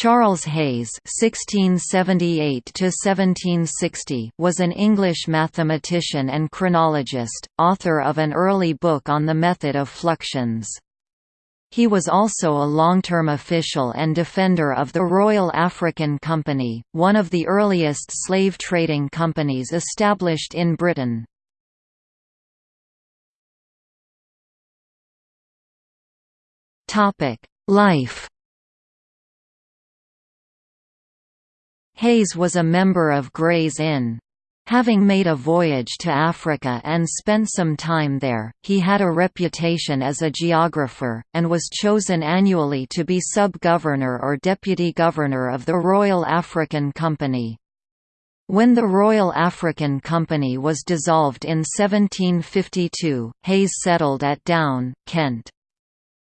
Charles Hayes (1678–1760) was an English mathematician and chronologist, author of an early book on the method of fluxions. He was also a long-term official and defender of the Royal African Company, one of the earliest slave trading companies established in Britain. Life Hayes was a member of Gray's Inn. Having made a voyage to Africa and spent some time there, he had a reputation as a geographer, and was chosen annually to be sub-governor or deputy governor of the Royal African Company. When the Royal African Company was dissolved in 1752, Hayes settled at Down, Kent.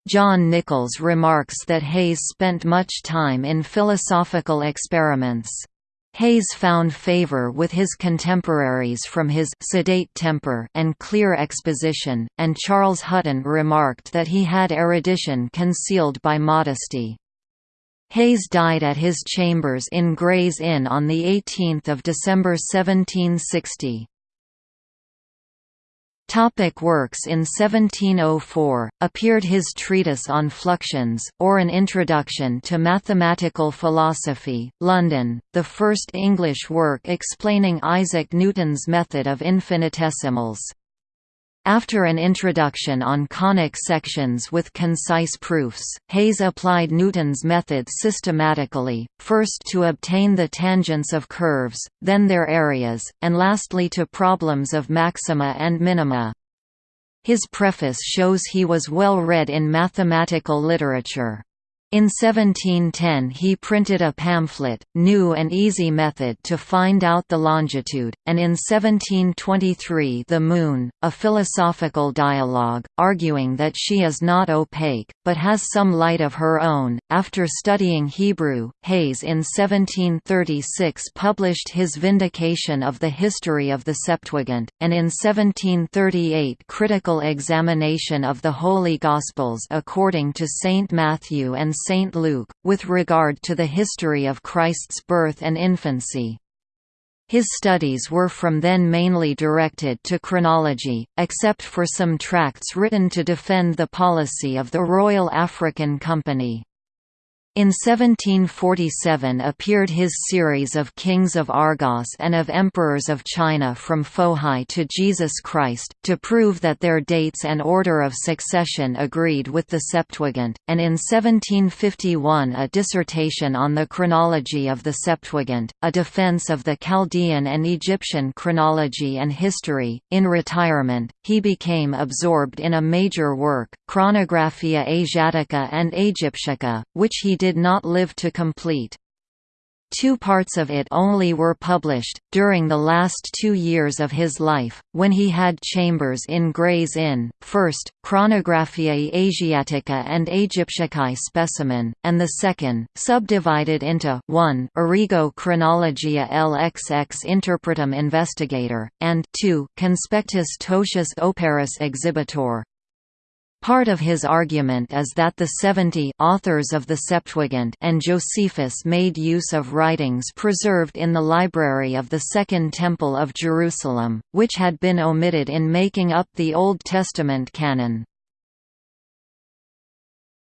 John Nichols remarks that Hayes spent much time in philosophical experiments. Hayes found favor with his contemporaries from his sedate temper and clear exposition, and Charles Hutton remarked that he had erudition concealed by modesty. Hayes died at his chambers in Gray's Inn on 18 December 1760. Topic works In 1704, appeared his treatise on fluxions, or An Introduction to Mathematical Philosophy, London, the first English work explaining Isaac Newton's method of infinitesimals. After an introduction on conic sections with concise proofs, Hayes applied Newton's method systematically, first to obtain the tangents of curves, then their areas, and lastly to problems of maxima and minima. His preface shows he was well read in mathematical literature. In 1710 he printed a pamphlet, New and Easy Method to Find Out the Longitude, and in 1723 The Moon, a philosophical dialogue, arguing that she is not opaque, but has some light of her own. After studying Hebrew, Hayes in 1736 published his Vindication of the History of the Septuagint, and in 1738 Critical Examination of the Holy Gospels according to Saint Matthew and St. Luke, with regard to the history of Christ's birth and infancy. His studies were from then mainly directed to chronology, except for some tracts written to defend the policy of the Royal African Company. In 1747 appeared his series of Kings of Argos and of Emperors of China from Fohai to Jesus Christ, to prove that their dates and order of succession agreed with the Septuagint, and in 1751 a dissertation on the chronology of the Septuagint, a defense of the Chaldean and Egyptian chronology and history. In retirement, he became absorbed in a major work, Chronographia Asiatica and Aegyptiaca, which he did did not live to complete. Two parts of it only were published, during the last two years of his life, when he had chambers in Gray's Inn, first, Chronographiae Asiatica and Aegyptiacae specimen, and the second, subdivided into 1 Origo Chronologia LXX Interpretum Investigator, and 2 Conspectus Totius Operis Exhibitor, Part of his argument is that the seventy authors of the Septuagint and Josephus made use of writings preserved in the library of the Second Temple of Jerusalem, which had been omitted in making up the Old Testament canon.